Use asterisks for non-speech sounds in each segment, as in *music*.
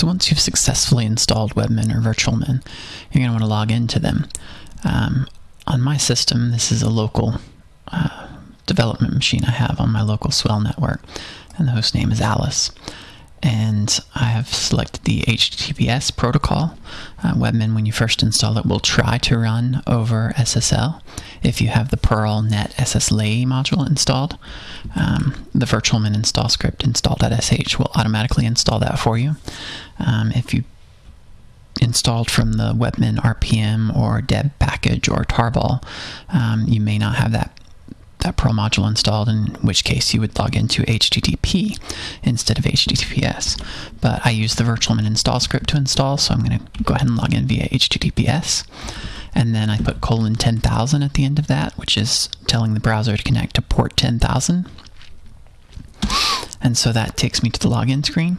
So once you've successfully installed Webmin or Virtualmin, you're going to want to log into them. Um, on my system, this is a local uh, development machine I have on my local Swell network, and the host name is Alice and I have selected the HTTPS protocol. Uh, Webmin, when you first install it, will try to run over SSL. If you have the Perl Net::SSLeay module installed, um, the virtualmin install script install.sh will automatically install that for you. Um, if you installed from the Webmin RPM or deb package or tarball, um, you may not have that that Perl module installed, in which case you would log into HTTP instead of HTTPS. But I use the virtualmin install script to install, so I'm going to go ahead and log in via HTTPS. And then I put colon 10,000 at the end of that, which is telling the browser to connect to port 10,000. And so that takes me to the login screen.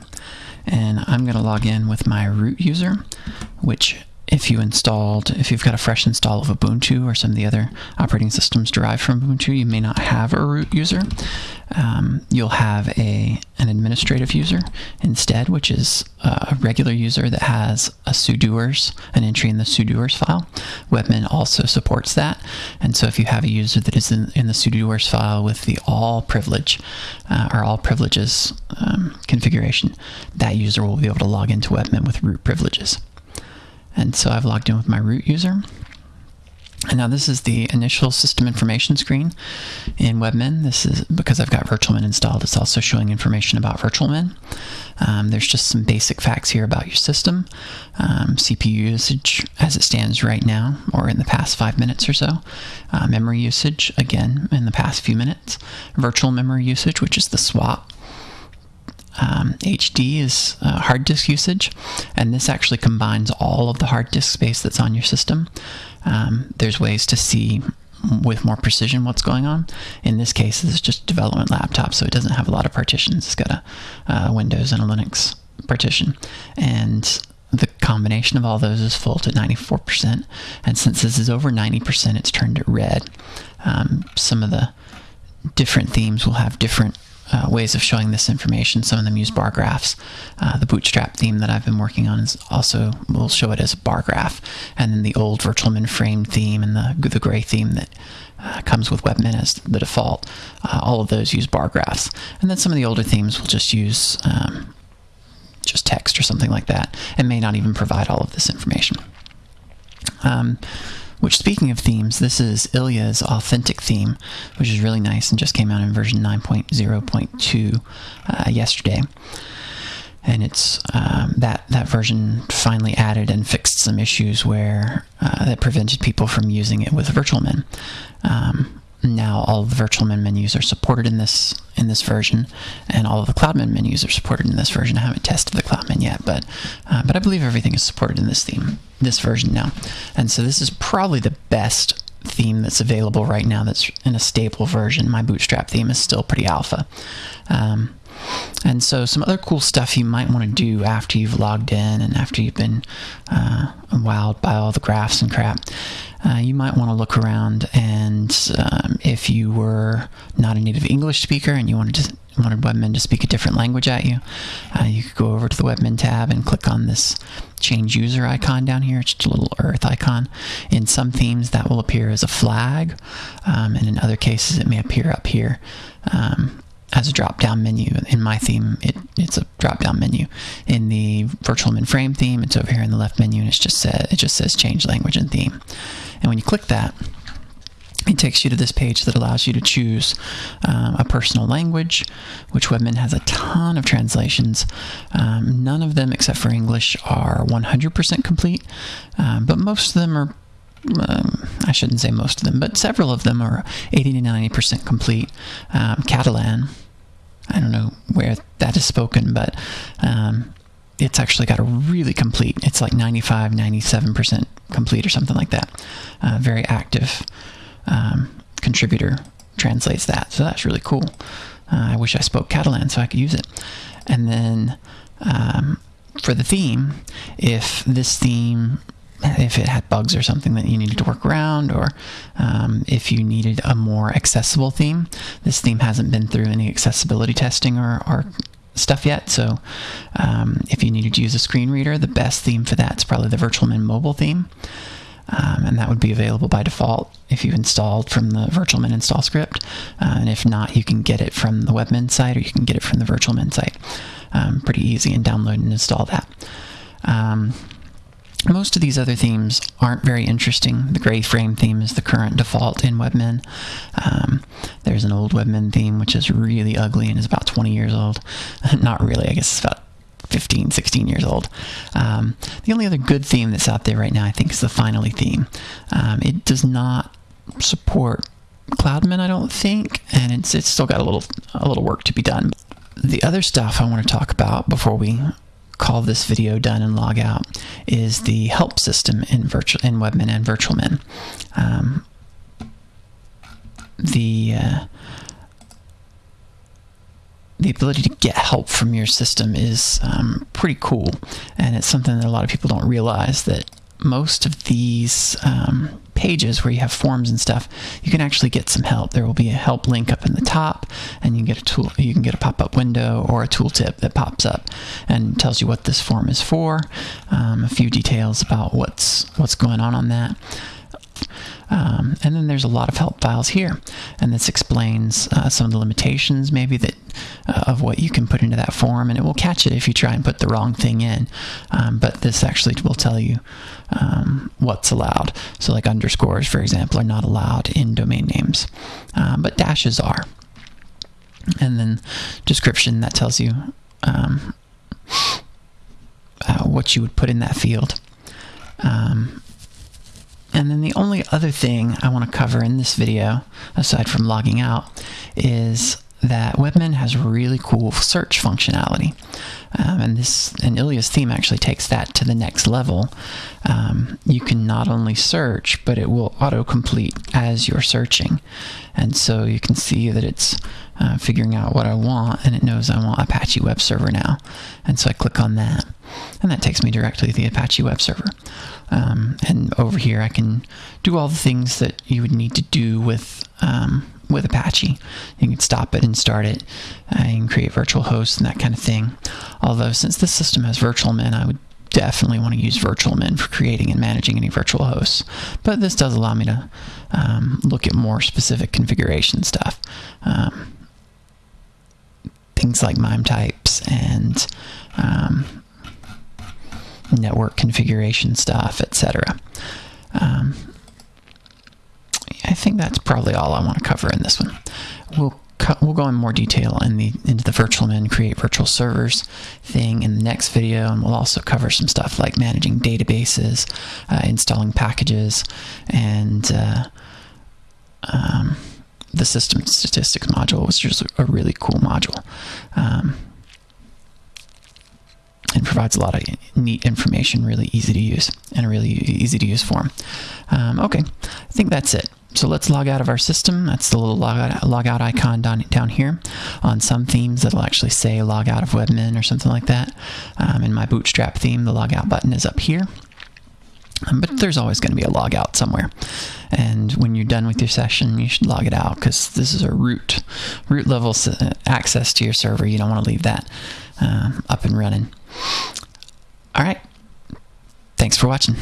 And I'm going to log in with my root user, which if you installed, if you've got a fresh install of Ubuntu or some of the other operating systems derived from Ubuntu, you may not have a root user. Um, you'll have a an administrative user instead, which is a regular user that has a sudoers, an entry in the sudoers file. Webmin also supports that, and so if you have a user that is in, in the sudoers file with the all privilege uh, or all privileges um, configuration, that user will be able to log into Webmin with root privileges. So I've logged in with my root user. And now this is the initial system information screen in Webmin. This is because I've got VirtualMin installed. It's also showing information about VirtualMin. Um, there's just some basic facts here about your system. Um, CPU usage as it stands right now, or in the past five minutes or so. Uh, memory usage, again, in the past few minutes. Virtual memory usage, which is the swap um, HD is uh, hard disk usage, and this actually combines all of the hard disk space that's on your system. Um, there's ways to see with more precision what's going on. In this case, this is just development laptop, so it doesn't have a lot of partitions. It's got a, a Windows and a Linux partition, and the combination of all those is full to 94%. And since this is over 90%, it's turned it red. Um, some of the different themes will have different uh, ways of showing this information. Some of them use bar graphs. Uh, the Bootstrap theme that I've been working on is also will show it as a bar graph, and then the old Virtualmin frame theme and the the gray theme that uh, comes with Webmin as the default. Uh, all of those use bar graphs, and then some of the older themes will just use um, just text or something like that, and may not even provide all of this information. Um, which, speaking of themes, this is Ilya's authentic theme, which is really nice and just came out in version 9.0.2 uh, yesterday. And it's um, that that version finally added and fixed some issues where uh, that prevented people from using it with VirtualMin. Um, now all the VirtualMin menus are supported in this in this version, and all of the CloudMin menus are supported in this version. I haven't tested the CloudMin yet, but uh, but I believe everything is supported in this theme, this version now. And so this is probably the best theme that's available right now. That's in a stable version. My Bootstrap theme is still pretty alpha. Um, and so, some other cool stuff you might want to do after you've logged in and after you've been uh, wowed by all the graphs and crap uh, you might want to look around and um, if you were not a native English speaker and you wanted to wanted Webmin to speak a different language at you, uh, you could go over to the Webmin tab and click on this change user icon down here. It's just a little earth icon. In some themes, that will appear as a flag, um, and in other cases, it may appear up here. Um, as a drop down menu. In my theme, it, it's a drop down menu. In the VirtualMin frame theme, it's over here in the left menu, and it's just said, it just says change language and theme. And when you click that, it takes you to this page that allows you to choose um, a personal language, which Webmin has a ton of translations. Um, none of them, except for English, are 100% complete, um, but most of them are um, I shouldn't say most of them, but several of them are 80 to 90% complete. Um, Catalan, I don't know where that is spoken, but um, it's actually got a really complete, it's like 95, 97% complete or something like that. Uh, very active um, contributor translates that. So that's really cool. Uh, I wish I spoke Catalan so I could use it. And then um, for the theme, if this theme if it had bugs or something that you needed to work around, or um, if you needed a more accessible theme. This theme hasn't been through any accessibility testing or, or stuff yet. So um, if you needed to use a screen reader, the best theme for that is probably the Virtualmin mobile theme. Um, and that would be available by default if you installed from the Virtualmin install script. Uh, and if not, you can get it from the Webmin site or you can get it from the Virtualmin site. Um, pretty easy and download and install that. Um, most of these other themes aren't very interesting. The gray frame theme is the current default in Webmin. Um, there's an old Webmin theme which is really ugly and is about 20 years old. *laughs* Not really, I guess it's about 15, 16 years old. Um, the only other good theme that's out there right now, I think, is the Finally theme. Um, it does not support Cloudmin, I don't think, and it's it's still got a little a little work to be done. The other stuff I want to talk about before we call this video done and log out is the help system in virtual in Webmin and Virtualmin. Um, the uh, the ability to get help from your system is um, pretty cool, and it's something that a lot of people don't realize that most of these um, pages where you have forms and stuff, you can actually get some help. There will be a help link up in the top, and you can get a tool. You can get a pop-up window or a tooltip that pops up and tells you what this form is for, um, a few details about what's what's going on on that. Um, and then there's a lot of help files here, and this explains uh, some of the limitations maybe that uh, of what you can put into that form, and it will catch it if you try and put the wrong thing in. Um, but this actually will tell you um, what's allowed. So, like underscores, for example, are not allowed in domain names, um, but dashes are. And then description that tells you um, uh, what you would put in that field. Um, and then the only other thing I want to cover in this video, aside from logging out, is that Webmin has really cool search functionality. And this and Ilya's theme actually takes that to the next level. Um, you can not only search, but it will autocomplete as you're searching. And so you can see that it's uh, figuring out what I want, and it knows I want Apache Web Server now. And so I click on that, and that takes me directly to the Apache Web Server. Um, and over here, I can do all the things that you would need to do with um, with Apache. You can stop it and start it. Uh, create virtual hosts and that kind of thing. Although, since this system has Virtualmin, I would definitely want to use Virtualmin for creating and managing any virtual hosts. But this does allow me to um, look at more specific configuration stuff. Um, things like MIME types and um, network configuration stuff, etc. Um, think that's probably all I want to cover in this one. We'll we'll go in more detail in the into the Virtualmin create virtual servers thing in the next video, and we'll also cover some stuff like managing databases, uh, installing packages, and uh, um, the system statistics module, which is a really cool module. Um, and provides a lot of neat information, really easy to use, and a really easy to use form. Um, okay, I think that's it. So let's log out of our system. That's the little log out, icon down, down here. On some themes, it'll actually say log out of Webmin or something like that. Um, in my Bootstrap theme, the log out button is up here. Um, but there's always going to be a log out somewhere. And when you're done with your session, you should log it out because this is a root, root level access to your server. You don't want to leave that um, up and running. All right. Thanks for watching.